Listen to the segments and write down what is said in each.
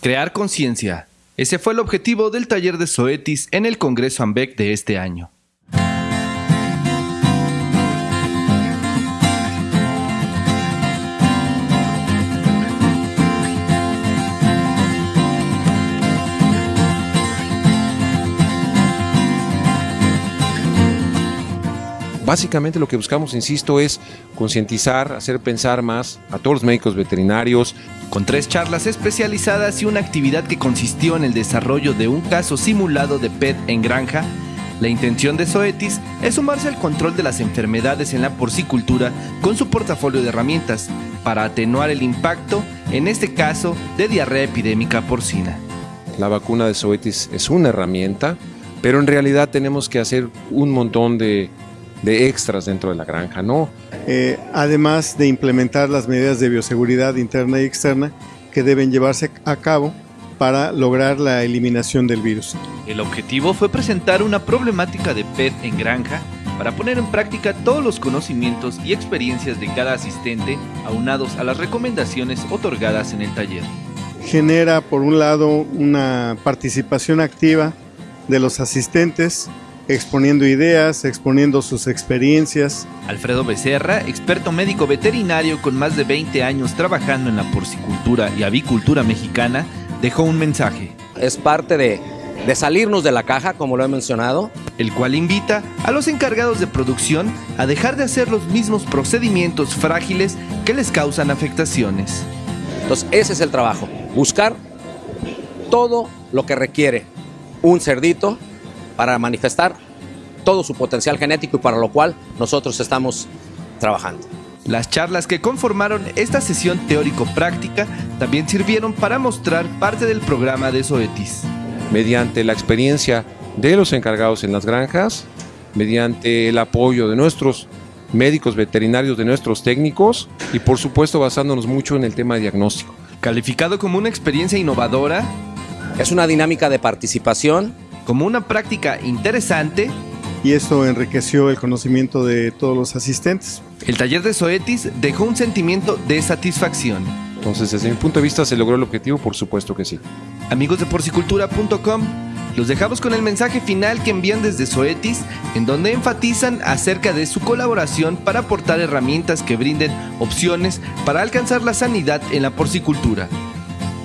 Crear conciencia. Ese fue el objetivo del taller de Zoetis en el Congreso AMBEC de este año. Básicamente lo que buscamos, insisto, es concientizar, hacer pensar más a todos los médicos veterinarios. Con tres charlas especializadas y una actividad que consistió en el desarrollo de un caso simulado de PET en granja, la intención de Zoetis es sumarse al control de las enfermedades en la porcicultura con su portafolio de herramientas para atenuar el impacto, en este caso, de diarrea epidémica porcina. La vacuna de Zoetis es una herramienta, pero en realidad tenemos que hacer un montón de de extras dentro de la granja, ¿no? Eh, además de implementar las medidas de bioseguridad interna y externa que deben llevarse a cabo para lograr la eliminación del virus. El objetivo fue presentar una problemática de PET en granja para poner en práctica todos los conocimientos y experiencias de cada asistente aunados a las recomendaciones otorgadas en el taller. Genera, por un lado, una participación activa de los asistentes exponiendo ideas, exponiendo sus experiencias. Alfredo Becerra, experto médico veterinario con más de 20 años trabajando en la porcicultura y avicultura mexicana, dejó un mensaje. Es parte de, de salirnos de la caja, como lo he mencionado. El cual invita a los encargados de producción a dejar de hacer los mismos procedimientos frágiles que les causan afectaciones. Entonces, ese es el trabajo, buscar todo lo que requiere un cerdito para manifestar todo su potencial genético y para lo cual nosotros estamos trabajando. Las charlas que conformaron esta sesión teórico-práctica también sirvieron para mostrar parte del programa de Zoetis. Mediante la experiencia de los encargados en las granjas, mediante el apoyo de nuestros médicos veterinarios, de nuestros técnicos y por supuesto basándonos mucho en el tema de diagnóstico. Calificado como una experiencia innovadora. Es una dinámica de participación como una práctica interesante y esto enriqueció el conocimiento de todos los asistentes. El taller de Zoetis dejó un sentimiento de satisfacción. Entonces, desde mi punto de vista, ¿se logró el objetivo? Por supuesto que sí. Amigos de porcicultura.com, los dejamos con el mensaje final que envían desde Zoetis, en donde enfatizan acerca de su colaboración para aportar herramientas que brinden opciones para alcanzar la sanidad en la porcicultura.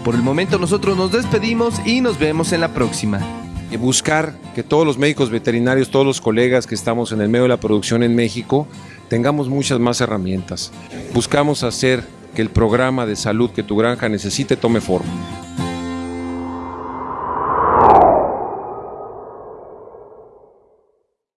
Por el momento nosotros nos despedimos y nos vemos en la próxima buscar que todos los médicos veterinarios, todos los colegas que estamos en el medio de la producción en México, tengamos muchas más herramientas. Buscamos hacer que el programa de salud que tu granja necesite tome forma.